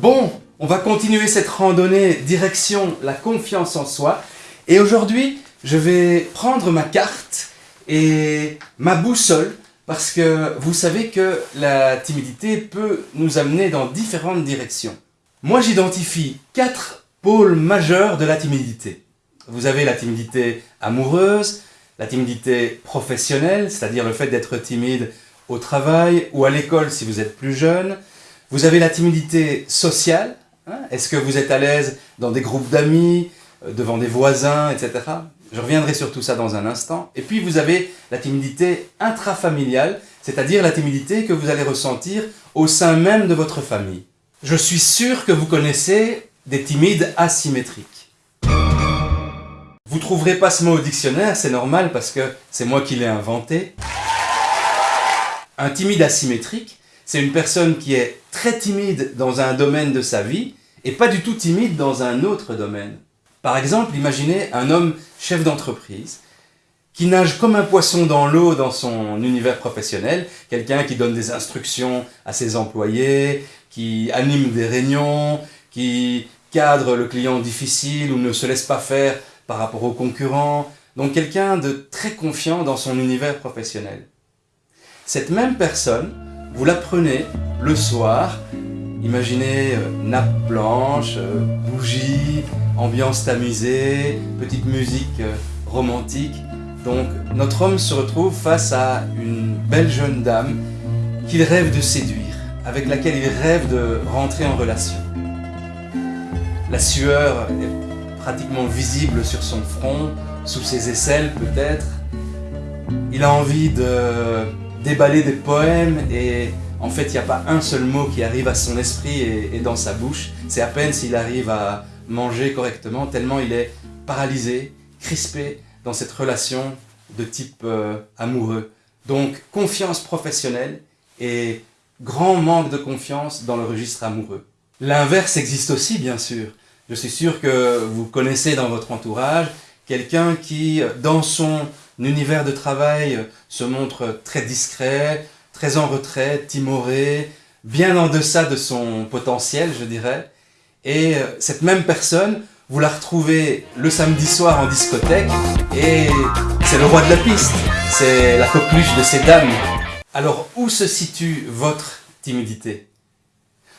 Bon, on va continuer cette randonnée direction la confiance en soi. Et aujourd'hui, je vais prendre ma carte et ma boussole parce que vous savez que la timidité peut nous amener dans différentes directions. Moi, j'identifie quatre pôles majeurs de la timidité. Vous avez la timidité amoureuse, la timidité professionnelle, c'est-à-dire le fait d'être timide au travail ou à l'école si vous êtes plus jeune, vous avez la timidité sociale. Hein. Est-ce que vous êtes à l'aise dans des groupes d'amis, euh, devant des voisins, etc. Je reviendrai sur tout ça dans un instant. Et puis vous avez la timidité intrafamiliale, c'est-à-dire la timidité que vous allez ressentir au sein même de votre famille. Je suis sûr que vous connaissez des timides asymétriques. Vous trouverez pas ce mot au dictionnaire, c'est normal parce que c'est moi qui l'ai inventé. Un timide asymétrique, c'est une personne qui est très timide dans un domaine de sa vie et pas du tout timide dans un autre domaine. Par exemple, imaginez un homme chef d'entreprise qui nage comme un poisson dans l'eau dans son univers professionnel, quelqu'un qui donne des instructions à ses employés, qui anime des réunions, qui cadre le client difficile ou ne se laisse pas faire par rapport aux concurrents, donc quelqu'un de très confiant dans son univers professionnel. Cette même personne, vous la prenez le soir, imaginez euh, nappe blanche, euh, bougie, ambiance tamisée, petite musique euh, romantique. Donc notre homme se retrouve face à une belle jeune dame qu'il rêve de séduire, avec laquelle il rêve de rentrer en relation. La sueur est pratiquement visible sur son front, sous ses aisselles peut-être. Il a envie de déballer des poèmes et en fait il n'y a pas un seul mot qui arrive à son esprit et, dans sa bouche. C'est à peine s'il arrive à manger correctement tellement il est paralysé, crispé dans cette relation de type euh, amoureux. Donc confiance professionnelle et grand manque de confiance dans le registre amoureux. L'inverse existe aussi bien sûr. Je suis sûr que vous connaissez dans votre entourage quelqu'un qui, dans son univers de travail se montre très discret, très en retrait, timoré, bien en deçà de son potentiel, je dirais. Et euh, cette même personne, vous la retrouvez le samedi soir en discothèque et c'est le roi de la piste, c'est la coqueluche de ces dames. Alors où se situe votre timidité?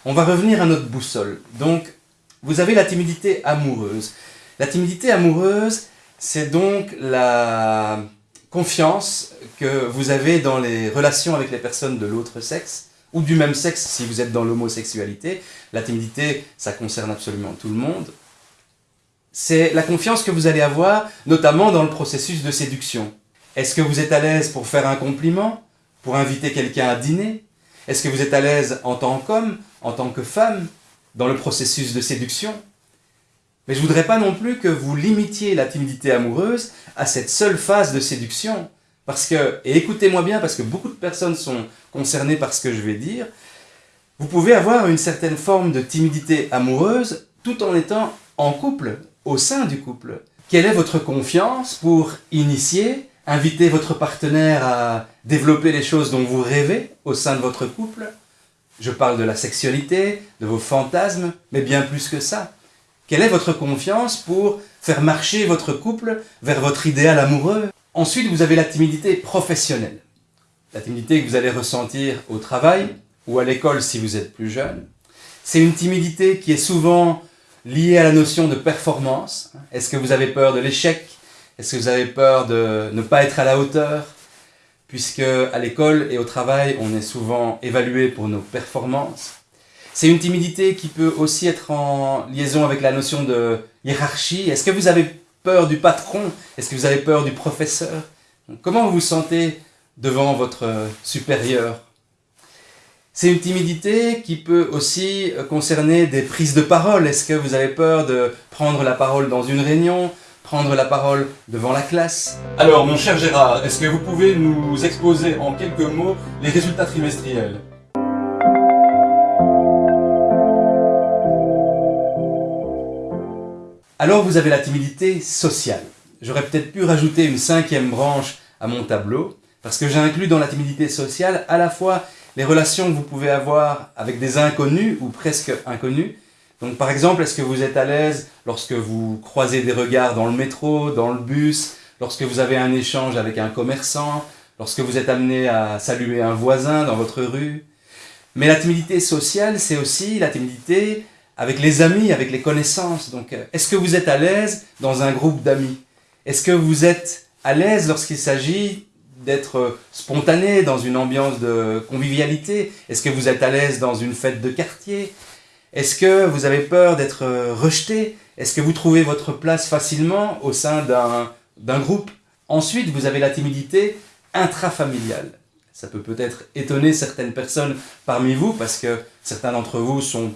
On va revenir à notre boussole. Donc, vous avez la timidité amoureuse. La timidité amoureuse, c'est donc la confiance que vous avez dans les relations avec les personnes de l'autre sexe, ou du même sexe si vous êtes dans l'homosexualité. La timidité, ça concerne absolument tout le monde. C'est la confiance que vous allez avoir, notamment dans le processus de séduction. Est-ce que vous êtes à l'aise pour faire un compliment Pour inviter quelqu'un à dîner? Est-ce que vous êtes à l'aise en tant qu'homme, en tant que femme, dans le processus de séduction? Mais je voudrais pas non plus que vous limitiez la timidité amoureuse à cette seule phase de séduction. Parce que, et écoutez-moi bien, parce que beaucoup de personnes sont concernées par ce que je vais dire, vous pouvez avoir une certaine forme de timidité amoureuse tout en étant en couple, au sein du couple. Quelle est votre confiance pour initier, inviter votre partenaire à développer les choses dont vous rêvez au sein de votre couple? Je parle de la sexualité, de vos fantasmes, mais bien plus que ça. Quelle est votre confiance pour faire marcher votre couple vers votre idéal amoureux? Ensuite, vous avez la timidité professionnelle. La timidité que vous allez ressentir au travail ou à l'école si vous êtes plus jeune. C'est une timidité qui est souvent liée à la notion de performance. Est-ce que vous avez peur de l'échec? Est-ce que vous avez peur de ne pas être à la hauteur? Puisque à l'école et au travail, on est souvent évalué pour nos performances. C'est une timidité qui peut aussi être en liaison avec la notion de hiérarchie. Est-ce que vous avez peur du patron? Est-ce que vous avez peur du professeur? Comment vous vous sentez devant votre supérieur? C'est une timidité qui peut aussi concerner des prises de parole. Est-ce que vous avez peur de prendre la parole dans une réunion prendre la parole devant la classe? Alors, mon cher Gérard, est-ce que vous pouvez nous exposer en quelques mots les résultats trimestriels? Alors vous avez la timidité sociale. J'aurais peut-être pu rajouter une cinquième branche à mon tableau, parce que j'ai inclus dans la timidité sociale à la fois les relations que vous pouvez avoir avec des inconnus ou presque inconnus. Donc par exemple, est-ce que vous êtes à l'aise lorsque vous croisez des regards dans le métro, dans le bus, lorsque vous avez un échange avec un commerçant, lorsque vous êtes amené à saluer un voisin dans votre rue? Mais la timidité sociale, c'est aussi la timidité avec les amis, avec les connaissances. Donc euh, est-ce que vous êtes à l'aise dans un groupe d'amis? Est-ce que vous êtes à l'aise lorsqu'il s'agit d'être spontané dans une ambiance de convivialité? Est-ce que vous êtes à l'aise dans une fête de quartier? Est-ce que vous avez peur d'être rejeté? Est-ce que vous trouvez votre place facilement au sein d'un groupe? Ensuite, vous avez la timidité intrafamiliale. Ça peut peut-être étonner certaines personnes parmi vous parce que certains d'entre vous sont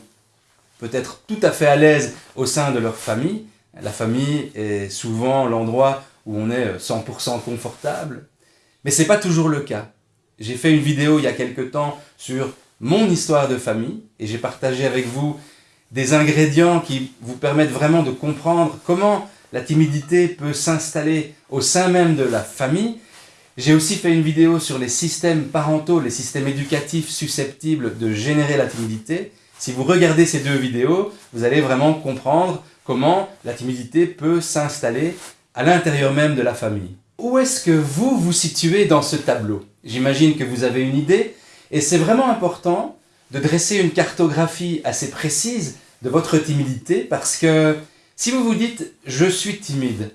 peut-être tout à fait à l'aise au sein de leur famille. La famille est souvent l'endroit où on est 100% confortable. Mais ce n'est pas toujours le cas. J'ai fait une vidéo il y a quelque temps sur mon histoire de famille et j'ai partagé avec vous des ingrédients qui vous permettent vraiment de comprendre comment la timidité peut s'installer au sein même de la famille. J'ai aussi fait une vidéo sur les systèmes parentaux, les systèmes éducatifs susceptibles de générer la timidité. Si vous regardez ces deux vidéos, vous allez vraiment comprendre comment la timidité peut s'installer à l'intérieur même de la famille. Où est-ce que vous vous situez dans ce tableau? J'imagine que vous avez une idée, et c'est vraiment important de dresser une cartographie assez précise de votre timidité, parce que si vous vous dites « je suis timide »,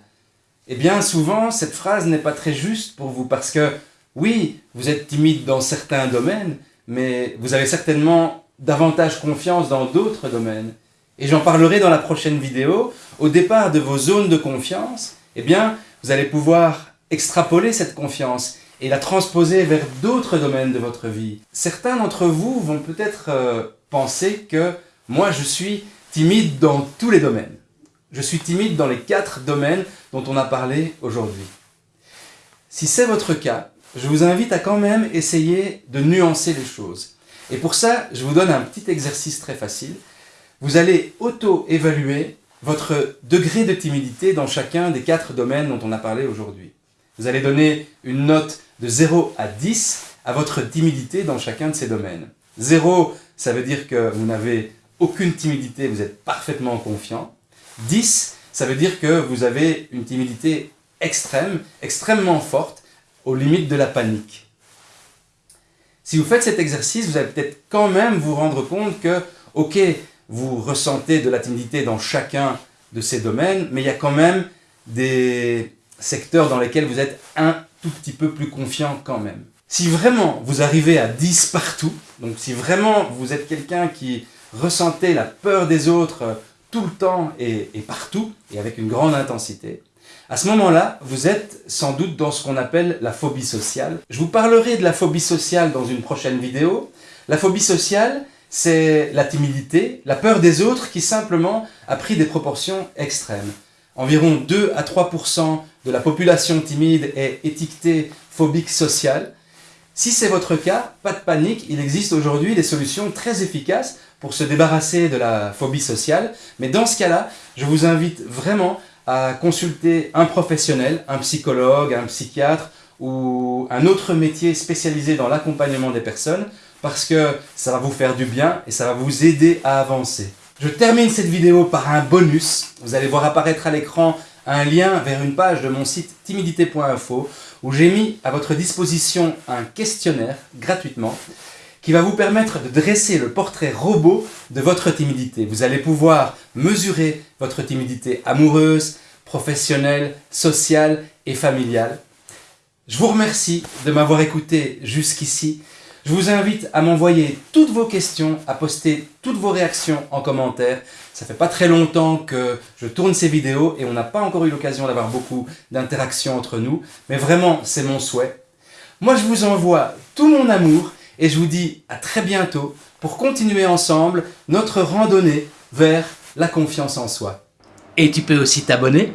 eh bien souvent cette phrase n'est pas très juste pour vous, parce que oui, vous êtes timide dans certains domaines, mais vous avez certainement davantage confiance dans d'autres domaines. Et j'en parlerai dans la prochaine vidéo. Au départ de vos zones de confiance, eh bien, vous allez pouvoir extrapoler cette confiance et la transposer vers d'autres domaines de votre vie. Certains d'entre vous vont peut-être euh, penser que moi je suis timide dans tous les domaines. Je suis timide dans les quatre domaines dont on a parlé aujourd'hui. Si c'est votre cas, je vous invite à quand même essayer de nuancer les choses. Et pour ça, je vous donne un petit exercice très facile. Vous allez auto-évaluer votre degré de timidité dans chacun des quatre domaines dont on a parlé aujourd'hui. Vous allez donner une note de 0 à 10 à votre timidité dans chacun de ces domaines. 0, ça veut dire que vous n'avez aucune timidité, vous êtes parfaitement confiant. 10, ça veut dire que vous avez une timidité extrême, extrêmement forte, aux limites de la panique. Si vous faites cet exercice, vous allez peut-être quand même vous rendre compte que, ok, vous ressentez de la timidité dans chacun de ces domaines, mais il y a quand même des secteurs dans lesquels vous êtes un tout petit peu plus confiant quand même. Si vraiment vous arrivez à 10 partout, donc si vraiment vous êtes quelqu'un qui ressentait la peur des autres euh, tout le temps et, et partout, et avec une grande intensité, à ce moment-là, vous êtes sans doute dans ce qu'on appelle la phobie sociale. Je vous parlerai de la phobie sociale dans une prochaine vidéo. La phobie sociale, c'est la timidité, la peur des autres qui simplement a pris des proportions extrêmes. Environ 2 à 3% de la population timide est étiquetée phobique sociale. Si c'est votre cas, pas de panique, il existe aujourd'hui des solutions très efficaces pour se débarrasser de la phobie sociale. Mais dans ce cas-là, je vous invite vraiment à consulter un professionnel, un psychologue, un psychiatre ou un autre métier spécialisé dans l'accompagnement des personnes parce que ça va vous faire du bien et ça va vous aider à avancer. Je termine cette vidéo par un bonus. Vous allez voir apparaître à l'écran un lien vers une page de mon site timidité.info où j'ai mis à votre disposition un questionnaire gratuitement qui va vous permettre de dresser le portrait robot de votre timidité. Vous allez pouvoir mesurer votre timidité amoureuse, professionnelle, sociale et familiale. Je vous remercie de m'avoir écouté jusqu'ici. Je vous invite à m'envoyer toutes vos questions, à poster toutes vos réactions en commentaire. Ça fait pas très longtemps que je tourne ces vidéos et on n'a pas encore eu l'occasion d'avoir beaucoup d'interactions entre nous. Mais vraiment, c'est mon souhait. Moi, je vous envoie tout mon amour et je vous dis à très bientôt pour continuer ensemble notre randonnée vers la confiance en soi. Et tu peux aussi t'abonner